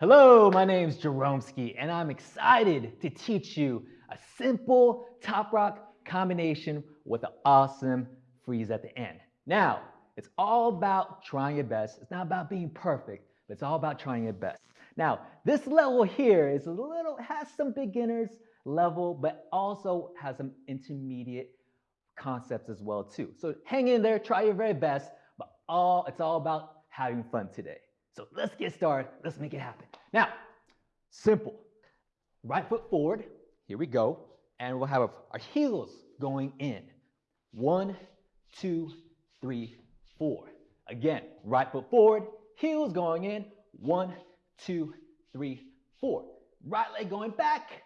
Hello, my name name's Jeromeskee, and I'm excited to teach you a simple top rock combination with an awesome freeze at the end. Now, it's all about trying your best. It's not about being perfect, but it's all about trying your best. Now, this level here is a little, has some beginners level, but also has some intermediate concepts as well too. So hang in there, try your very best, but all it's all about having fun today. So let's get started. Let's make it happen. Now, simple. Right foot forward. Here we go. And we'll have our heels going in. One, two, three, four. Again, right foot forward, heels going in. One, two, three, four. Right leg going back,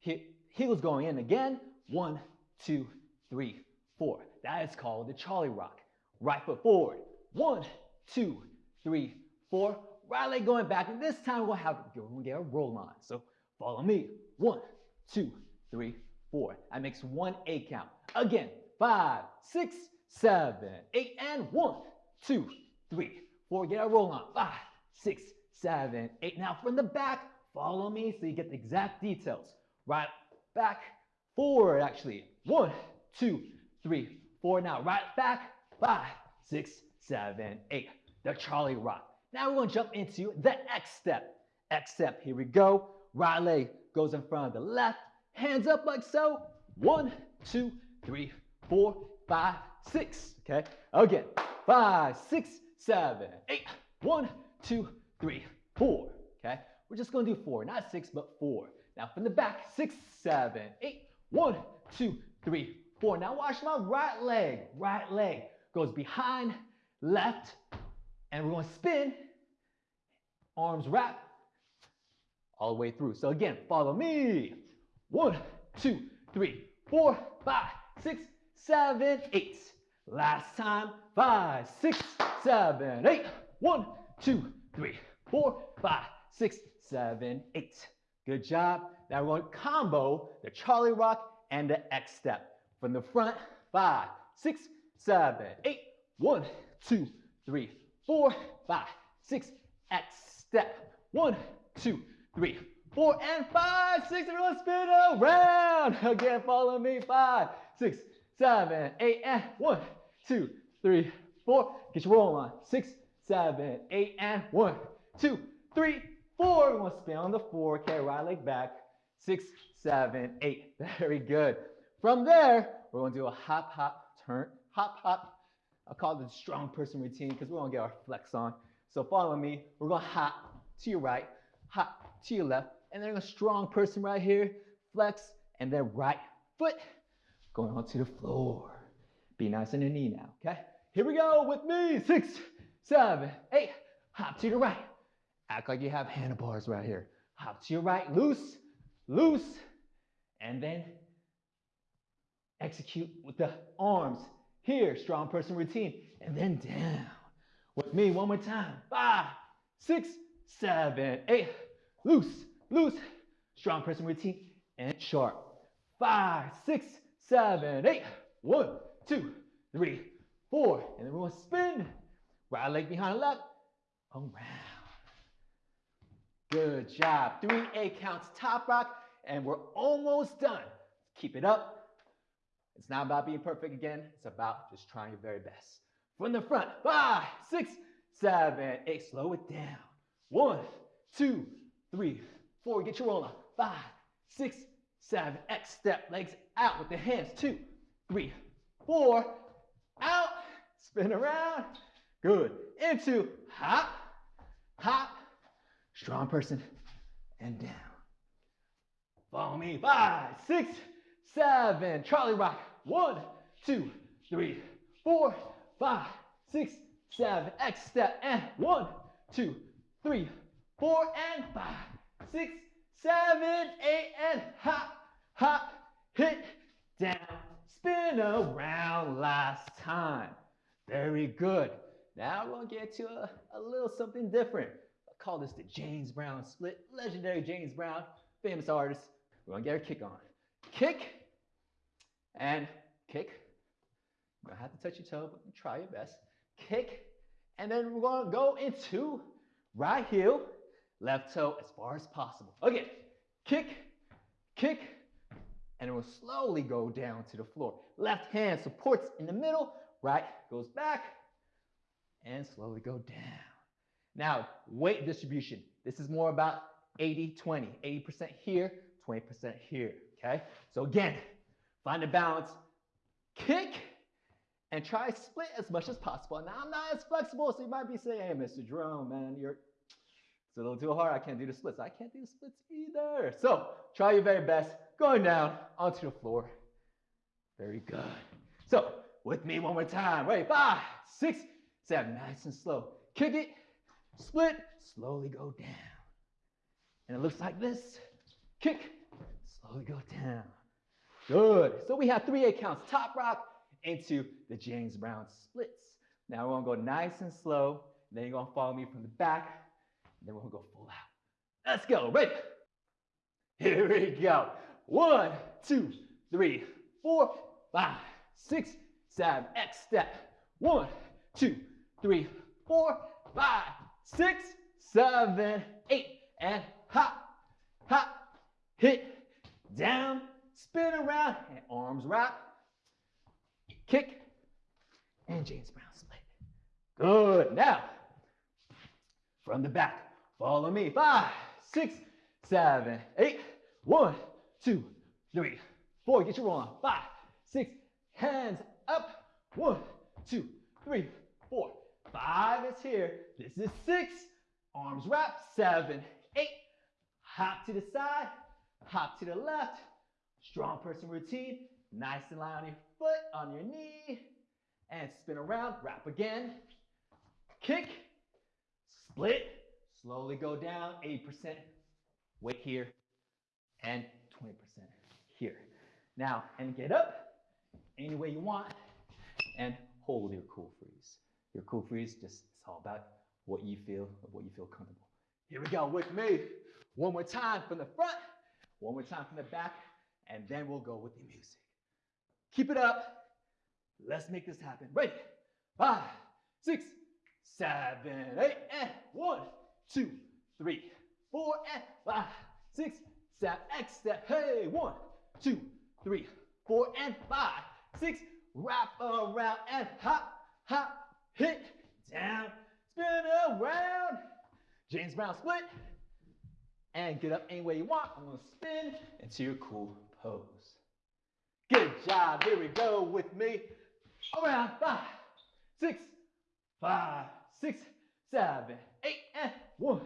heels going in again. One, two, three, four. That is called the Charlie Rock. Right foot forward. One, two, three, four. Right leg going back. And this time we'll have we'll get a roll on. So follow me. One, two, three, four. That makes one eight count. Again, five, six, seven, eight, and one, two, three, four. Get a roll on. Five, six, seven, eight. Now from the back, follow me so you get the exact details. Right, back, forward actually. One, two, three, four. Now right back, five, six, seven, eight. The Charlie Rock. Now we're gonna jump into the X step. X step, here we go. Right leg goes in front of the left, hands up like so. One, two, three, four, five, six. Okay, again, five, six, seven, eight. One, two, three, four. Okay, we're just gonna do four, not six, but four. Now from the back, six, seven, eight. One, two, three, four. Now watch my right leg. Right leg goes behind, left, and we're gonna spin, arms wrap, all the way through. So again, follow me. One, two, three, four, five, six, seven, eight. Last time, five, six, seven, eight. One, two, three, four, five, six, seven, eight. Good job. Now we're going to combo the Charlie Rock and the X step. From the front, five, six, seven, eight. One, two, three, four, five, six, X step. One, two, three, four, and five, six. Everyone spin around. Again, follow me. Five, six, seven, eight, and one, two, three, four. Get your roll on. Six, seven, eight, and one, two, three, four. We want to spin on the floor. Okay, right leg back. Six, seven, eight. Very good. From there, we're going to do a hop, hop, turn, hop, hop. I call it the strong person routine because we're to get our flex on. So follow me. We're to hop to your right, hop to your left, and then a strong person right here, flex, and then right foot going onto the floor. Be nice on your knee now, okay? Here we go with me. Six, seven, eight. Hop to your right. Act like you have handlebars right here. Hop to your right, loose, loose, and then execute with the arms. Here, strong person routine, and then down. With me, one more time. Five, six, seven, eight. Loose, loose, strong person routine, and sharp. Five, six, seven, eight. One, two, three, four. And then we're gonna spin. Right leg behind the left, around. Good job. Three eight counts top rock, and we're almost done. Keep it up. It's not about being perfect again. It's about just trying your very best. From the front, five, six, seven, eight. Slow it down. One, two, three, four. Get your roll on. Five, six, seven. X step. Legs out with the hands. Two, three, four. Out. Spin around. Good. Into hop, hop. Strong person and down. Follow me. Five, six, seven. Charlie Rock. One, two, three, four, five, six, seven. X step and one, two, three, four, and five, six, seven, eight, and hop, hop, hit, down, spin around last time. Very good. Now we're gonna get to a, a little something different. I call this the James Brown split. Legendary James Brown, famous artist. We're gonna get our kick on. Kick and kick. You're gonna have to touch your toe, but try your best. Kick, and then we're gonna go into right heel, left toe as far as possible. Again, kick, kick, and it will slowly go down to the floor. Left hand supports in the middle, right goes back, and slowly go down. Now, weight distribution. This is more about 80-20, 80% here, 20% here, okay? So again, find a balance, kick, and try split as much as possible. Now, I'm not as flexible, so you might be saying, hey, Mr. Jerome, man, you're it's a little too hard. I can't do the splits. I can't do the splits either. So try your very best going down onto the floor. Very good. So with me one more time. Ready? Five, six, seven. Nice and slow. Kick it, split, slowly go down. And it looks like this. Kick, slowly go down. Good. So we have three eight counts. Top rock into the James Brown splits. Now we're gonna go nice and slow. Then you're gonna follow me from the back then we're gonna go full out. Let's go. Ready? Here we go. One, two, three, four, five, six, seven. X step. One, two, three, four, five, six, seven, eight. And hop, hop, hit, down, spin around, arms wrap, kick, and James Brown split. Good. Now, from the back, Follow me. Five, six, seven, eight. One, two, three, four. Get your on. Five, six, hands up. One, two, three, four. Five is here. This is six. Arms wrap. Seven, eight. Hop to the side. Hop to the left. Strong person routine. Nice and light on your foot, on your knee. And spin around. Wrap again. Kick. Split Slowly go down, 80% weight here and 20% here. Now, and get up any way you want and hold your cool freeze. Your cool freeze, just it's all about what you feel, what you feel comfortable. Here we go with me. One more time from the front, one more time from the back, and then we'll go with the music. Keep it up. Let's make this happen. Ready? Five, six, seven, eight, and one, two, three, four, and five, six, seven, X step. Hey, one, two, three, four, and five, six, wrap around and hop, hop, hit, down, spin around. James Brown split. And get up any way you want. I'm gonna spin until you're cool pose. Good job. Here we go with me. Around five, six, five, six, seven, eight, and one,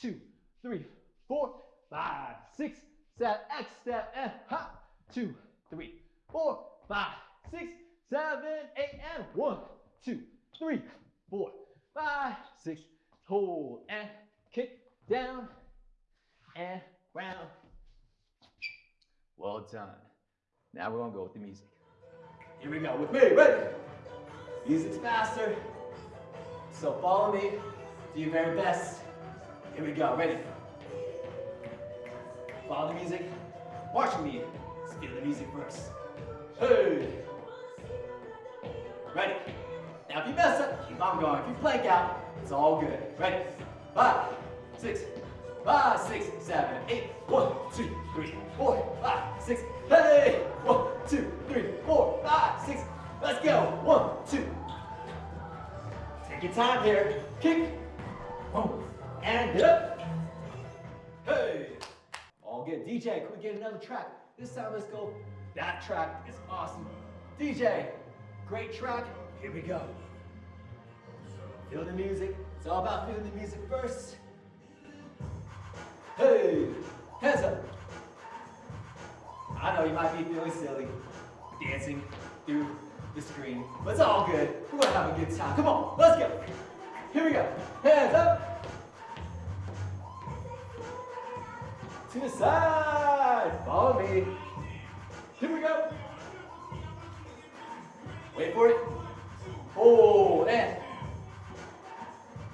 two, three, four, five, six, seven, step, and hop. Two, three, four, five, six, seven, eight, and one, two, three, four, five, six, hold, and kick down, and round. Well done. Now we're gonna go with the music. Here we go with me, ready? Music's faster, so follow me, do your very best. Here we go, ready? Follow the music. Watch me. Feel the music first. Hey! Ready? Now if you mess up, keep on going. If you blank out, it's all good. Ready? Five, six, five, six, seven, eight. One, two, three, four, five, six. Hey! One, two, three, four, five, six. Let's go. One, two. Take your time here. Kick. One and up. Hey, all good. DJ, can we get another track? This time let's go. That track is awesome. DJ, great track. Here we go. Feel the music. It's all about feeling the music first. Hey, hands up. I know you might be feeling silly, dancing through the screen, but it's all good. We're gonna have a good time. Come on, let's go. Here we go. Hands up. To the side. Follow me. Here we go. Wait for it. Hold and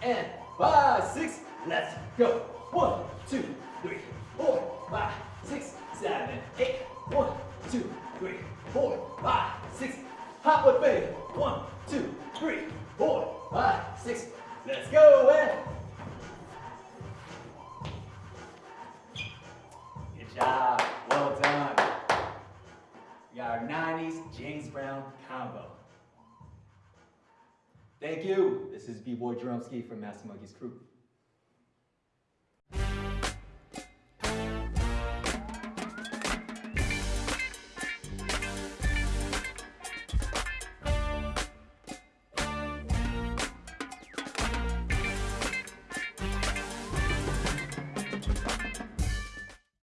and five, six. Let's go. One, two, three, four, five, six, seven, eight. One, two, three, four, five, six. Hop with me. One, two, three, four, five, six. Let's go And Good job. Well done. We got our 90s James Brown combo. Thank you. This is B-Boy Jeromeskee from Massive Monkees crew.